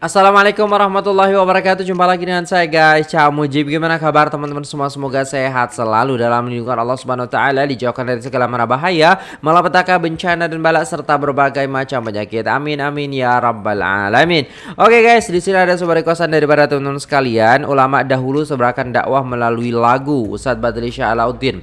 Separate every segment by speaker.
Speaker 1: Assalamualaikum warahmatullahi wabarakatuh. Jumpa lagi dengan saya guys. Cak Mujib Gimana kabar teman-teman semua? Semoga sehat selalu Dalam lindungan Allah subhanahu wa ta'ala Dijauhkan dari segala mana bahaya Malapetaka bencana dan balak Serta berbagai macam penyakit. Amin amin ya rabbal alamin. Oke guys di sini ada sebuah requestan daripada teman-teman sekalian. Ulama dahulu seberangkan dakwah melalui lagu Ustadz Badri Syah Alauddin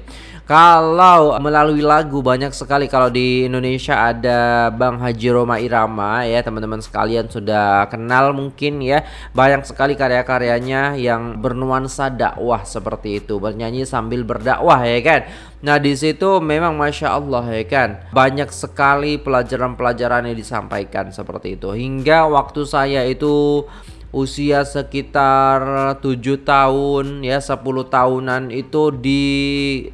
Speaker 1: kalau melalui lagu banyak sekali kalau di Indonesia ada Bang Haji Roma Irama ya teman-teman sekalian sudah kenal mungkin ya. Banyak sekali karya-karyanya yang bernuansa dakwah seperti itu bernyanyi sambil berdakwah ya kan. Nah di situ memang masya Allah ya kan? Banyak sekali pelajaran-pelajaran yang disampaikan seperti itu. Hingga waktu saya itu usia sekitar 7 tahun ya 10 tahunan itu di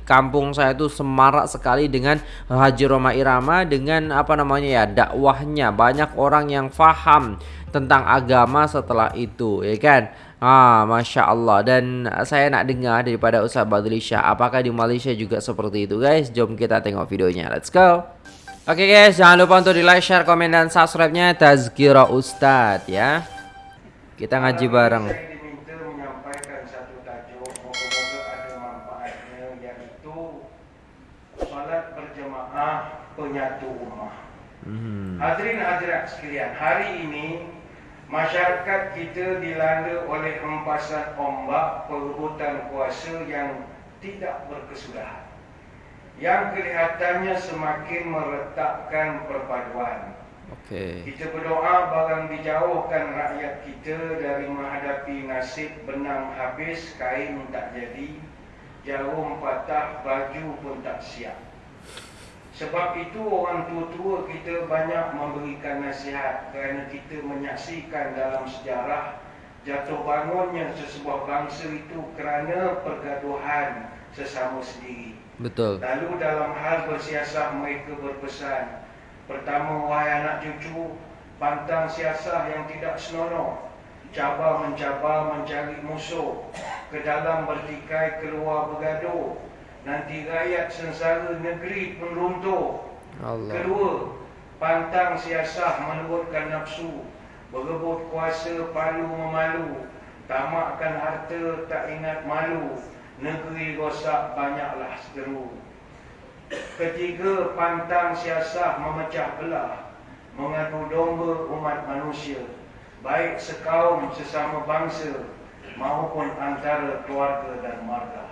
Speaker 1: kampung saya itu semarak sekali dengan Haji Roma Irama dengan apa namanya ya dakwahnya. Banyak orang yang faham tentang agama setelah itu ya kan? Ah, Masya Allah. Dan saya nak dengar daripada Ustaz Badlisha Apakah di Malaysia juga seperti itu guys? Jom kita tengok videonya. Let's go. Oke okay guys, jangan lupa untuk di like, share, komen, dan subscribe-nya. Tazkira Ustadz ya kita ngaji bareng.
Speaker 2: Penyatu ummah.
Speaker 1: Hmm.
Speaker 2: Hadirin hadirat sekalian, hari ini masyarakat kita dilanda oleh hempasan ombak perebutan kuasa yang tidak berkesudahan. Yang kelihatannya semakin meretakkan perpaduan
Speaker 1: Okay.
Speaker 2: kita berdoa barang dijauhkan rakyat kita dari menghadapi nasib benang habis, kain tak jadi, jarum patah, baju pun tak siap. Sebab itu orang tua-tua kita banyak memberikan nasihat kerana kita menyaksikan dalam sejarah jatuh bangunnya sesebuah bangsa itu kerana pergaduhan sesama sendiri.
Speaker 1: Betul.
Speaker 2: Lalu dalam hal bersiasah mereka berpesan Pertama, wahai anak cucu, pantang siasah yang tidak senonoh. Cabar mencabar mencari musuh. Ke dalam bertikai, keluar bergaduh. Nanti rakyat sengsara negeri pun runtuh.
Speaker 1: Allah.
Speaker 2: Kedua, pantang siasah menurutkan nafsu. Berebut kuasa palu memalu. Tamakkan harta tak ingat malu. Negeri rosak banyaklah seteru. Ketiga, pantang siasah memecah belah, mengadu domba umat manusia, baik sekaum sesama bangsa maupun antara keluarga dan marga.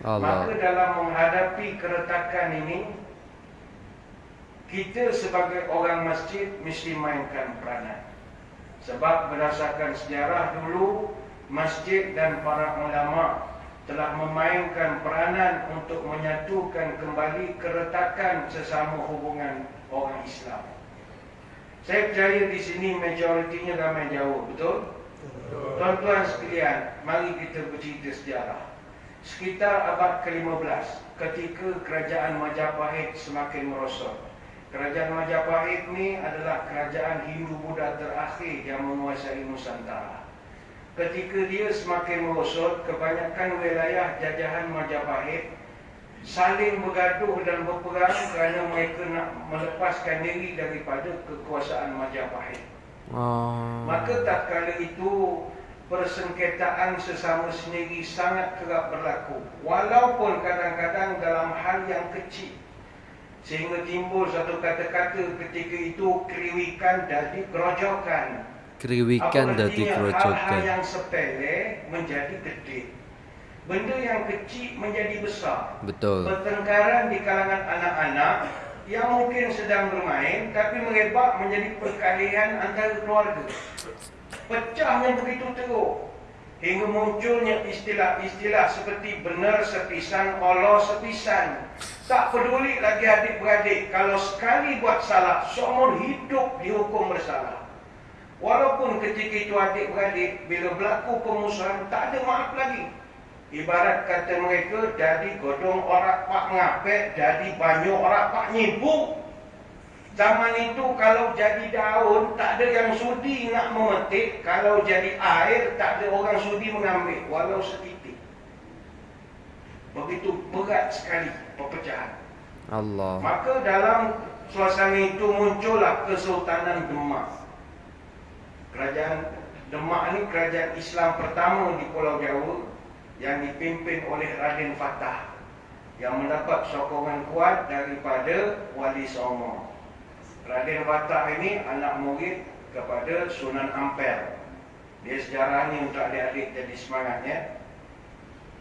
Speaker 1: Allah.
Speaker 2: Maka dalam menghadapi keretakan ini, kita sebagai orang masjid mesti mainkan peranan. Sebab berdasarkan sejarah dulu, masjid dan para ulama telah memainkan peranan untuk menyatukan kembali keretakan sesama hubungan orang Islam. Saya percaya di sini majoritinya ramai jauh, betul? Tuan-tuan sekalian, mari kita bercerita sejarah. Sekitar abad ke-15, ketika kerajaan Majapahit semakin merosot. Kerajaan Majapahit ni adalah kerajaan Hindu-Buddha terakhir yang menguasai Nusantara. Ketika dia semakin merosot, kebanyakan wilayah jajahan Majapahit saling bergaduh dan berperang kerana mereka nak melepaskan diri daripada kekuasaan Majapahit.
Speaker 1: Oh.
Speaker 2: Maka tak kala itu persengketaan sesama sendiri sangat kerap berlaku. Walaupun kadang-kadang dalam hal yang kecil. Sehingga timbul satu kata-kata ketika itu keriwikan jadi kerojokan.
Speaker 1: Kriwikan dadi
Speaker 2: Hal-hal
Speaker 1: kerocokan.
Speaker 2: yang sepele menjadi gede. Benda yang kecil menjadi besar.
Speaker 1: Betul.
Speaker 2: Pertengkaran di kalangan anak-anak yang mungkin sedang bermain tapi merebak menjadi perkalian antara keluarga. Pecahnya begitu teruk hingga munculnya istilah-istilah seperti benar sepisan, Allah sepisan. Tak peduli lagi adik-beradik kalau sekali buat salah, seumur hidup dihukum bersalah. Walaupun ketika itu adik-beradik bila berlaku pemusuhan tak ada maaf lagi. Ibarat kata mereka jadi godong orang pak ngapek, jadi banyak orang pak nyibuk. Zaman itu kalau jadi daun tak ada yang sudi nak memetik, kalau jadi air tak ada orang sudi mengambil walau setitik. Begitu berat sekali perpecahan.
Speaker 1: Allah.
Speaker 2: Maka dalam suasana itu muncullah Kesultanan Demak. Kerajaan Demak ni kerajaan Islam pertama di Pulau Jawa yang dipimpin oleh Raden Fatah yang mendapat sokongan kuat daripada Wali Songo. Raden Fatah ini anak murid kepada Sunan Ampel. Dia sejarah ni untuk adik-adik jadi semangatnya.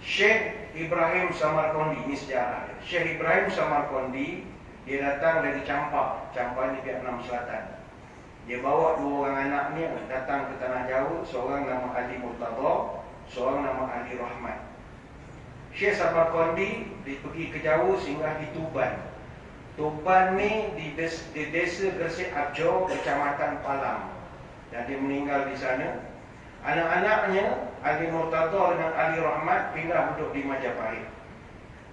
Speaker 2: Syekh Ibrahim Samarkondi ini sejarah. Syekh Ibrahim Samarkondi dia datang dari Campak, Campak ni Vietnam Selatan. Dia bawa dua orang anaknya datang ke tanah Jawa, seorang nama Ali Murtada, seorang nama Ali Rahmat. Syekh Samarkandi dia pergi ke Jawa singgah di Tuban. Tuban ni di desa, di desa Gresik Abjo, Kecamatan Palang. Dan dia meninggal di sana. Anak-anaknya Ali Murtada dengan Ali Rahmat pindah duduk di Majapahit.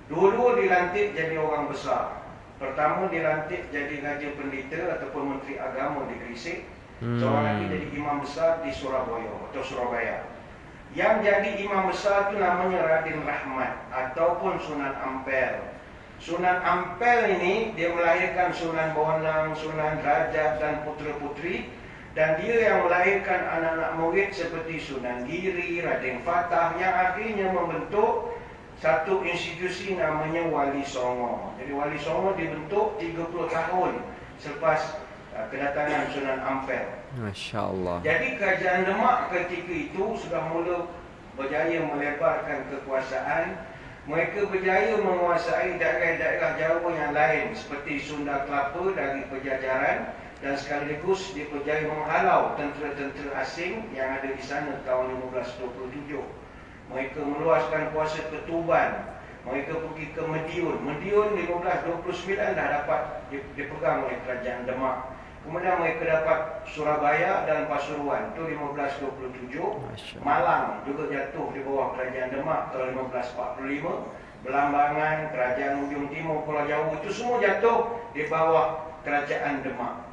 Speaker 2: Dua-dua dilantik jadi orang besar. Pertama dilantik jadi Raja Pendeta ataupun Menteri Agama di Gresik. Hmm. Seorang lagi jadi imam besar di Surabaya atau Surabaya. Yang jadi imam besar itu namanya Raden Rahmat ataupun Sunan Ampel. Sunan Ampel ini dia melahirkan Sunan Bonang, Sunan Rajab dan putera-puteri dan dia yang melahirkan anak-anak murid seperti Sunan Giri, Raden Fatah yang akhirnya membentuk satu institusi namanya Wali Songo. Jadi Wali Songo dibentuk 30 tahun selepas uh, kedatangan Sunan Ampel.
Speaker 1: Masya Allah.
Speaker 2: Jadi kerajaan Demak ketika itu sudah mula berjaya melebarkan kekuasaan. Mereka berjaya menguasai daerah-daerah Jawa yang lain seperti Sunda Kelapa dari penjajaran dan sekaligus dia berjaya menghalau tentera-tentera asing yang ada di sana tahun 1527. Mereka meluaskan kuasa ke Tuban. Mereka pergi ke Mediun. Mediun 1529 dah dapat dipegang oleh kerajaan Demak. Kemudian mereka dapat Surabaya dan Pasuruan. Itu 1527. Malang juga jatuh di bawah kerajaan Demak tahun 1545. Belambangan, kerajaan ujung timur Pulau Jawa itu semua jatuh di bawah kerajaan Demak.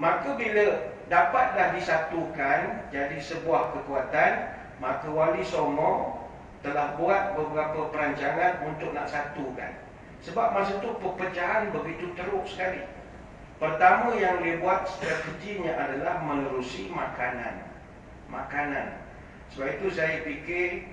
Speaker 2: Maka bila dapatlah disatukan jadi sebuah kekuatan, maka Wali Songo telah buat beberapa perancangan untuk nak satukan. Sebab masa itu perpecahan begitu teruk sekali. Pertama yang dia buat strateginya adalah menerusi makanan. Makanan. Sebab itu saya fikir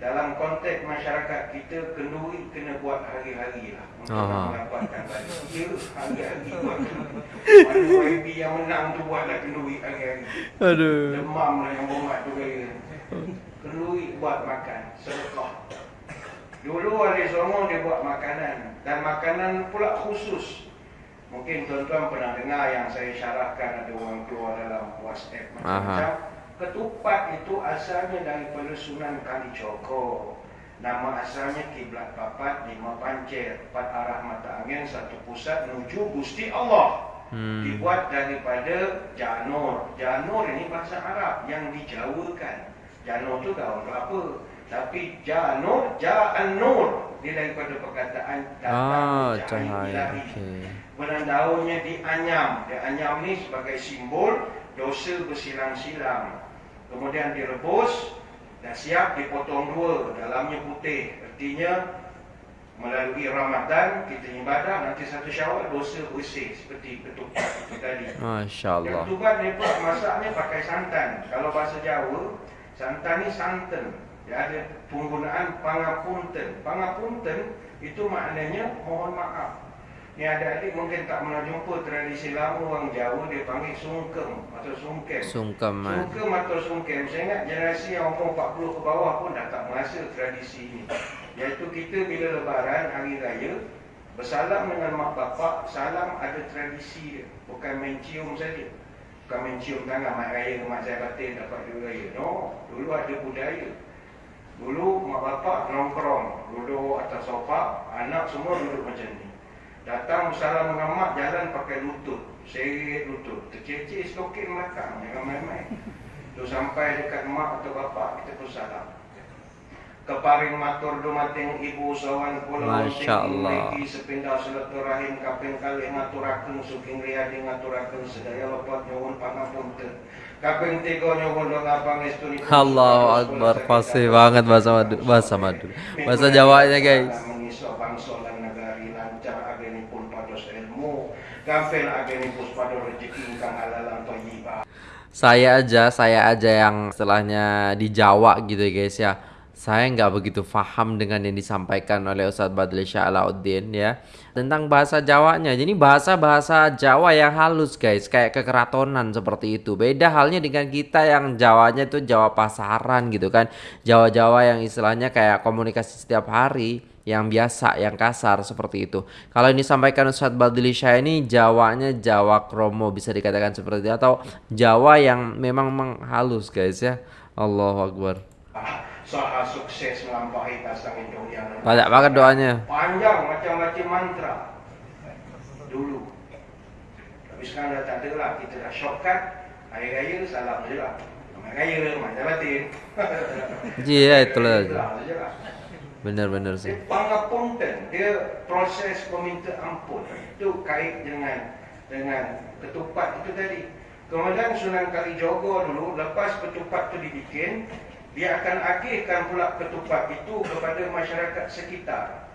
Speaker 2: dalam konteks masyarakat kita kenduri kena buat hari-hari lah untuk Aha. mendapatkan balik. Ya, hari-hari buat kenduri. Mana YB yang menang tu buatlah kenduri hari-hari. Aduh. Demam lah yang bomat tu kaya kenduri buat makan, sedekah. Dulu Wali Songo dia buat makanan dan makanan pula khusus. Mungkin tuan-tuan pernah dengar yang saya syarahkan ada orang keluar dalam WhatsApp macam-macam. Ketupat itu asalnya daripada Sunan Kalijogo. Nama asalnya kiblat papat lima pancir, empat arah mata angin, satu pusat menuju Gusti Allah. Hmm. Dibuat daripada janur. Janur ini bahasa Arab yang dijawakan. Janur tu daun kelapa. Tapi janur, ja'an nur. Dia daripada perkataan datang ah, cahaya. Okay. Benang daunnya dianyam. Dianyam ni sebagai simbol dosa bersilang-silang. Kemudian direbus dan siap dipotong dua. Dalamnya putih. Artinya melalui Ramadan kita ibadah nanti satu syawal dosa bersih seperti ketupat itu tadi.
Speaker 1: Masya Allah.
Speaker 2: Ketupat ni pun masaknya pakai santan. Kalau bahasa Jawa Santan ni santan. Dia ada penggunaan pangapunten. Pangapunten itu maknanya mohon maaf. Ni ada adik mungkin tak pernah jumpa tradisi lama orang Jawa dia panggil sungkem atau sungkem.
Speaker 1: Sungkem.
Speaker 2: Sungkem atau sungkem. Saya ingat generasi yang umur 40 ke bawah pun dah tak merasa tradisi ini. Iaitu kita bila lebaran hari raya bersalam dengan mak bapak, salam ada tradisi dia. Bukan mencium saja. Bukan mencium tangan mak raya mak saya batin dapat duit raya. No, dulu ada budaya. Dulu mak bapak nongkrong, duduk atas sofa, anak semua duduk macam ni. Datang salam dengan mak jalan pakai lutut, seret lutut, terceceh stokin belakang, jangan main-main. Tu sampai dekat mak atau bapak kita pun salam keparing matur dumateng ibu sawan kula
Speaker 1: Masya Allah
Speaker 2: sepindah silaturahim kaping kali ngaturaken suking riyadi ngaturaken sedaya lepat nyuwun pangapunten kaping tiga nyuwun
Speaker 1: Allahu Akbar fasih banget bahasa madu bahasa madu bahasa Jawanya guys
Speaker 2: mengiso bangsa lan negari lancar agenipun pados ilmu agenipun pados rezeki ingkang thayyibah
Speaker 1: saya aja, saya aja yang setelahnya di Jawa gitu ya guys ya. Saya nggak begitu paham dengan yang disampaikan oleh Ustadz Badli Sya'alauddin ya tentang bahasa Jawanya. Jadi bahasa-bahasa Jawa yang halus guys, kayak kekeratonan seperti itu. Beda halnya dengan kita yang Jawanya itu Jawa pasaran gitu kan. Jawa-Jawa yang istilahnya kayak komunikasi setiap hari yang biasa, yang kasar seperti itu. Kalau ini sampaikan Ustadz Badli Syah ini Jawanya Jawa kromo bisa dikatakan seperti itu atau Jawa yang memang menghalus guys ya. Allahu Akbar.
Speaker 2: Saha sukses melampaui pasang itu yang
Speaker 1: Banyak banget doanya.
Speaker 2: Panjang macam-macam mantra. Dulu. Tapi sekarang dah tak ada lah. Kita dah shortcut. Hari Raya salam je lah. Hari Raya macam batin.
Speaker 1: Iya itulah.
Speaker 2: Salam je. lah.
Speaker 1: Benar-benar sih.
Speaker 2: Dia pangapunten Dia proses meminta ampun. Itu kait dengan Dengan ketupat itu tadi. Kemudian Sunan Kalijogo dulu Lepas ketupat itu dibikin dia akan agihkan pula ketupat itu kepada masyarakat sekitar.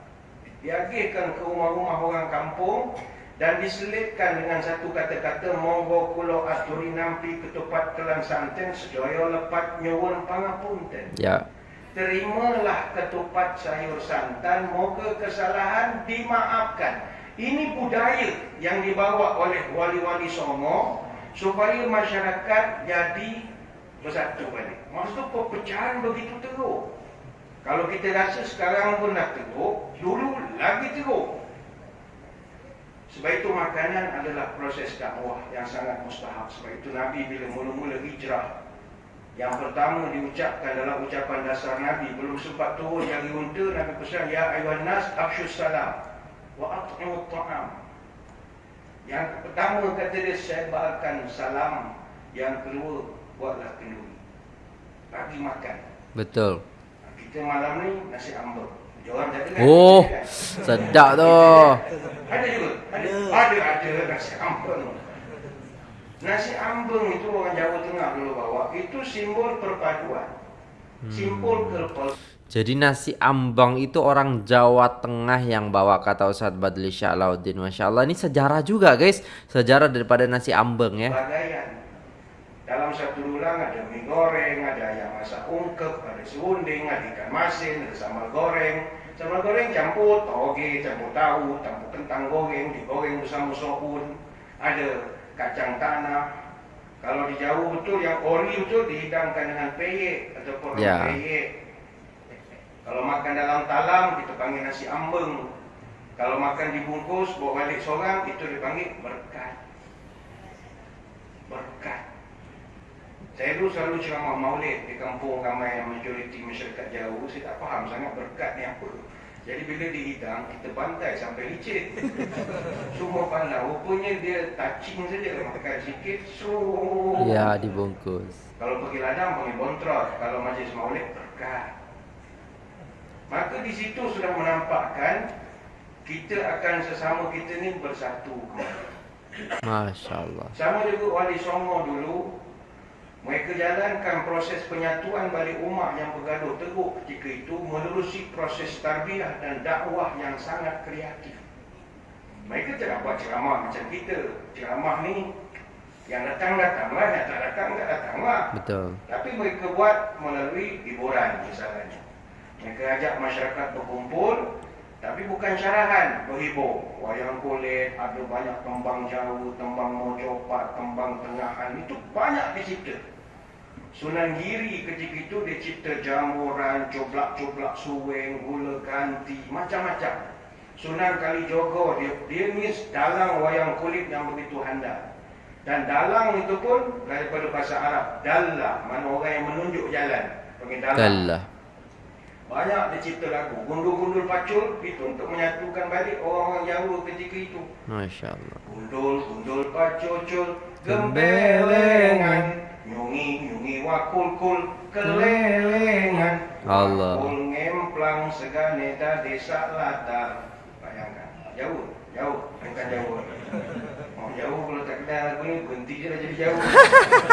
Speaker 2: Dia agihkan ke rumah-rumah orang kampung dan diselitkan dengan satu kata-kata monggo kula aturi nampi ketupat kelang santen sedaya lepat nyuwun pangapunten.
Speaker 1: Ya.
Speaker 2: Terimalah ketupat sayur santan moga kesalahan dimaafkan. Ini budaya yang dibawa oleh wali-wali Songo supaya masyarakat jadi bersatu balik. Maksud perpecahan begitu teruk. Kalau kita rasa sekarang pun nak teruk, dulu lagi teruk. Sebab itu makanan adalah proses dakwah yang sangat mustahab. Sebab itu Nabi bila mula-mula hijrah, yang pertama diucapkan dalam ucapan dasar Nabi, belum sempat turun jari unta, Nabi pesan, Ya ayuhan nas, absyus salam, wa at'imut ta'am. Yang pertama kata dia, sebarkan salam. Yang kedua, buatlah kenduri. Bagi makan.
Speaker 1: Betul.
Speaker 2: Kita malam ni nasi. Diorang jaga kan?
Speaker 1: Oh,
Speaker 2: kan?
Speaker 1: sedap tu.
Speaker 2: Ada juga. Ada. Ada ada nasi ambeng. Nasi ambeng itu orang Jawa Tengah dulu bawa. Itu simbol perpaduan. Simbol kepel.
Speaker 1: Jadi nasi ambang itu orang Jawa Tengah yang bawa kata Ustadz Badli Sya'alauddin Masya Allah ini sejarah juga guys Sejarah daripada nasi ambeng ya
Speaker 2: Bagaian. Dalam satu tulang ada mie goreng, ada yang masak ungkep, ada serunding, ada ikan masin, ada sambal goreng. Sambal goreng campur toge, campur tahu, campur kentang goreng, digoreng bersama soun. Ada kacang tanah. Kalau di Jawa betul yang ori betul dihidangkan dengan peyek ataupun
Speaker 1: Ya.
Speaker 2: peyek. Kalau makan dalam talam kita panggil nasi ambeng. Kalau makan dibungkus bawa balik seorang itu dipanggil berkat. Berkat. Saya dulu selalu ceramah maulid di kampung ramai yang majoriti masyarakat jauh. Saya tak faham sangat berkat ni apa. Jadi bila dihidang, kita bantai sampai licin. Semua pandang. Rupanya dia touching saja. Makan sikit, so.
Speaker 1: Ya dibungkus
Speaker 2: Kalau pergi ladang, panggil bontrot. Kalau majlis maulid, berkat. Maka di situ sudah menampakkan kita akan sesama kita ni bersatu.
Speaker 1: Masya Allah
Speaker 2: Sama juga Wali Songo dulu Mereka jalankan proses penyatuan balik umat yang bergaduh teruk ketika itu menerusi proses tarbiyah dan dakwah yang sangat kreatif. Mereka tidak buat ceramah macam kita. Ceramah ni yang datang datanglah, yang tak datang tak datanglah.
Speaker 1: Betul
Speaker 2: Tapi mereka buat melalui hiburan misalnya. Mereka ajak masyarakat berkumpul tapi bukan syarahan berhibur. Wayang kulit, ada banyak tembang jauh, tembang mojopat, tembang tengahan. Itu banyak dicipta. Sunan Giri ketika itu dia cipta jamuran, coblak-coblak suweng, gula ganti, macam-macam. Sunan Kalijogo dia, dia ni dalang wayang kulit yang begitu handal. Dan dalang itu pun daripada bahasa Arab. Dallah, mana orang yang menunjuk jalan. Panggil dalang. Banyak dia cipta lagu. Gundul-gundul pacul itu untuk menyatukan balik orang-orang Jawa ketika itu.
Speaker 1: Masya Allah
Speaker 2: Gundul-gundul pacul-cul gembelengan. Nyungi-nyungi wakul-kul kelelengan.
Speaker 1: Allah.
Speaker 2: Wakul ngemplang segane da desa latar. Bayangkan. Jauh, jauh. Bukan jauh. Oh, jauh kalau tak kenal lagu ni berhenti je dah jadi jauh.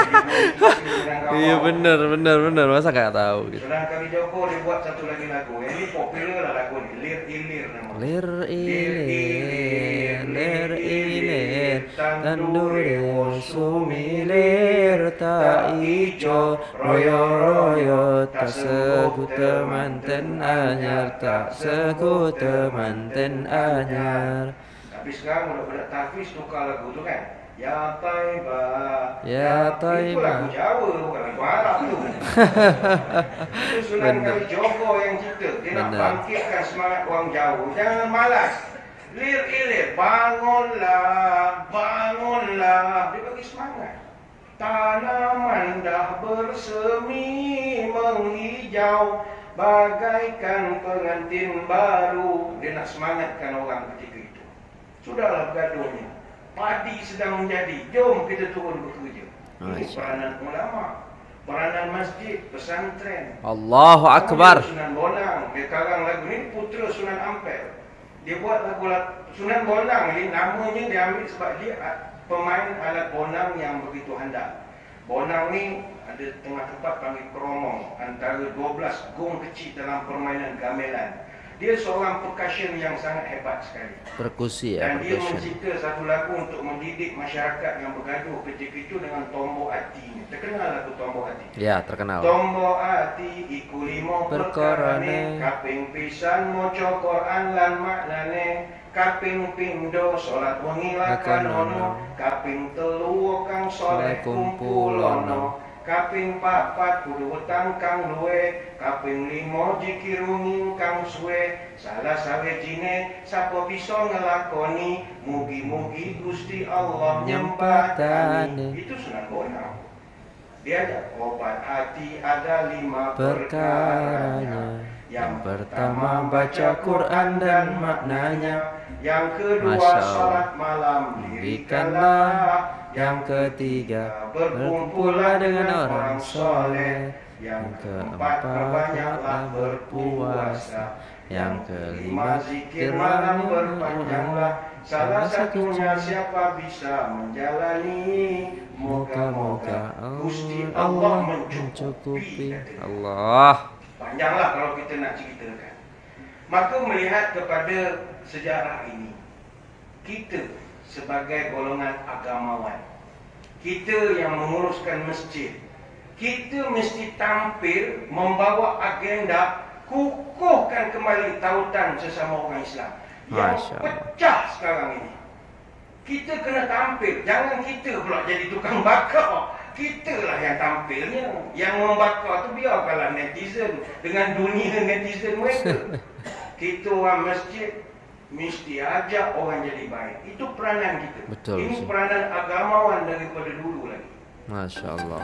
Speaker 1: Iya benar benar benar masa gak tahu gitu.
Speaker 2: Senang kali Joko dia buat satu lagi lagu. Yang ni popular lah lagu ni. Lir Ilir nama.
Speaker 1: Lir ilir lir ilir tandure sumilir ta ijo royo royo tak segu temanten anyar tak segu temanten anyar
Speaker 2: Tapi sekarang udah pada tahfiz tukar lagu tu kan. Ya Taibah.
Speaker 1: Ya
Speaker 2: Itu
Speaker 1: Taibah.
Speaker 2: lagu Jawa bukan lagu Arab tu. Itu Sunan
Speaker 1: Benar.
Speaker 2: Kali Joko yang cerita. Dia nak
Speaker 1: Benar.
Speaker 2: bangkitkan semangat orang Jawa. Jangan malas. Lir ilir, bangunlah, bangunlah. Dia bagi semangat. Tanaman dah bersemi menghijau bagaikan pengantin baru. Dia nak semangatkan orang ketika itu. Sudahlah bergaduhnya. Padi sedang menjadi. Jom kita turun bekerja. Ini peranan ulama. Peranan masjid, pesantren.
Speaker 1: Allahu akbar.
Speaker 2: Sunan Bonang. Dia karang lagu ni putera Sunan Ampel. Dia buat lagu Sunan Bonang ni namanya dia ambil sebab dia pemain alat bonang yang begitu handal. Bonang ni ada tengah tempat panggil keromong antara 12 gong kecil dalam permainan gamelan. Dia seorang percussion yang sangat hebat sekali.
Speaker 1: Perkusi ya
Speaker 2: Dan dia
Speaker 1: percussion.
Speaker 2: mencipta satu lagu untuk mendidik masyarakat yang bergaduh ketika itu dengan tombok hati. Terkenal lagu tombok hati.
Speaker 1: Ya terkenal.
Speaker 2: Tombok hati iku limo
Speaker 1: Perkarane.
Speaker 2: kaping pisan maca Quran lan maknane kaping pindho salat wengi lakan ono kaping telu kang saleh kumpulono kaping papat kudu wetang kang luwe kaping limo jikirungin kang suwe salah sawejine sapa bisa ngelakoni mugi-mugi Gusti Allah nyempatani itu Sunan Bonang dia ada obat hati ada lima
Speaker 1: Perkaranya.
Speaker 2: Yang pertama baca Quran dan maknanya. Yang kedua
Speaker 1: Masya
Speaker 2: salat malam dirikanlah.
Speaker 1: Yang ketiga
Speaker 2: berkumpullah dengan orang soleh. Yang keempat perbanyaklah berpuasa. Yang kelima zikir malam berpanjanglah. Salah satunya siapa bisa menjalani Moga-moga Gusti Allah mencukupi.
Speaker 1: Allah.
Speaker 2: Panjanglah kalau kita nak ceritakan. Maka melihat kepada sejarah ini, kita sebagai golongan agamawan, kita yang menguruskan masjid, kita mesti tampil membawa agenda kukuhkan kembali tautan sesama orang Islam yang
Speaker 1: Masya
Speaker 2: pecah sekarang ini. Kita kena tampil, jangan kita pula jadi tukang bakar. Kita lah yang tampilnya. Yang membakar tu biarkanlah netizen dengan dunia netizen mereka. kita orang masjid mesti ajak orang jadi baik. Itu peranan kita.
Speaker 1: Betul,
Speaker 2: Ini
Speaker 1: Ustaz.
Speaker 2: peranan agamawan daripada dulu lagi.
Speaker 1: Masya Allah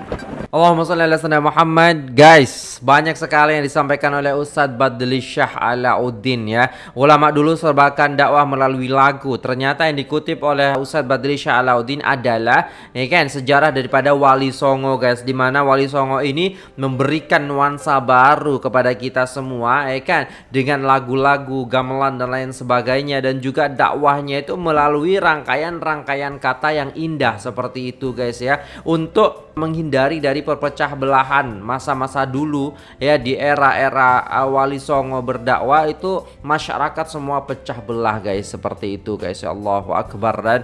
Speaker 1: Allahumma salli ala sayyidina Muhammad. Guys Banyak sekali yang disampaikan oleh Ustadz Badli Syah Alauddin ya. Ulama dulu serbakan dakwah melalui lagu. Ternyata yang dikutip oleh Ustadz Badli Syah Alauddin adalah ya kan Sejarah daripada Wali Songo guys. Dimana Wali Songo ini memberikan nuansa baru kepada kita semua ya kan Dengan lagu-lagu, gamelan dan lain sebagainya. Dan juga dakwahnya itu melalui rangkaian-rangkaian kata yang indah seperti itu guys ya. Untuk menghindari dari perpecah belahan masa-masa dulu ya di era-era Wali Songo berdakwah itu masyarakat semua pecah belah guys seperti itu guys ya Allahu Akbar. Dan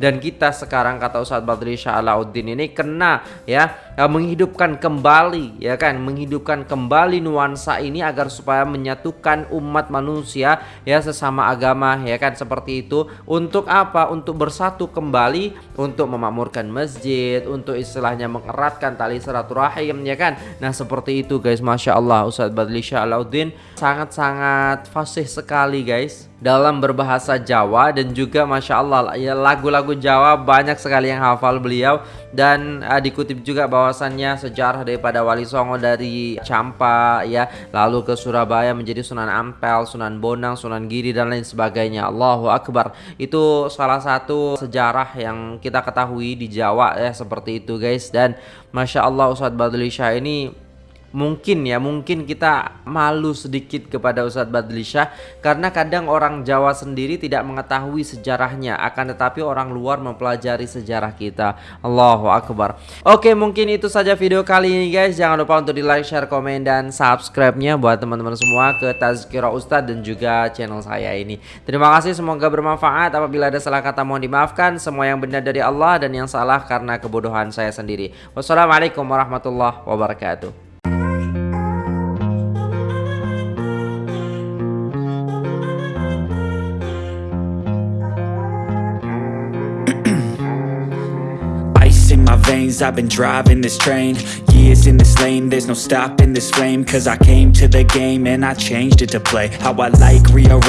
Speaker 1: dan kita sekarang kata Ustadz Badri Syah Alauddin ini kena ya uh, menghidupkan kembali ya kan? Menghidupkan kembali nuansa ini agar supaya menyatukan umat manusia ya sesama agama ya kan? Seperti itu. Untuk apa? Untuk bersatu kembali untuk memakmurkan masjid untuk istilahnya mengeratkan tali silaturahim ya kan? Nah seperti itu guys. Masya Allah Ustadz Badli Alauddin sangat-sangat fasih sekali guys dalam berbahasa Jawa dan juga masya Allah ya lagu-lagu Jawa banyak sekali yang hafal beliau dan uh, dikutip juga bahwasannya sejarah daripada Wali Songo dari Campa ya lalu ke Surabaya menjadi Sunan Ampel, Sunan Bonang, Sunan Giri dan lain sebagainya. Allahu Akbar. Itu salah satu sejarah yang kita ketahui di Jawa ya seperti itu guys dan masya Allah Ustadz Badli Syah ini mungkin ya mungkin kita malu sedikit kepada Ustadz Badli Syah karena kadang orang Jawa sendiri tidak mengetahui sejarahnya akan tetapi orang luar mempelajari sejarah kita. Allahu Akbar. Oke mungkin itu saja video kali ini guys. Jangan lupa untuk di like share komen dan subscribe nya buat teman-teman semua ke Tazkirah Ustadz dan juga channel saya ini. Terima kasih semoga bermanfaat. Apabila ada salah kata mohon dimaafkan. Semua yang benar dari Allah dan yang salah karena kebodohan saya sendiri. Wassalamualaikum warahmatullahi wabarakatuh
Speaker 3: veins, I've been driving this train. Years in this lane, there's no stopping this flame. Cause I came to the game and I changed it to play. How I like, rearrange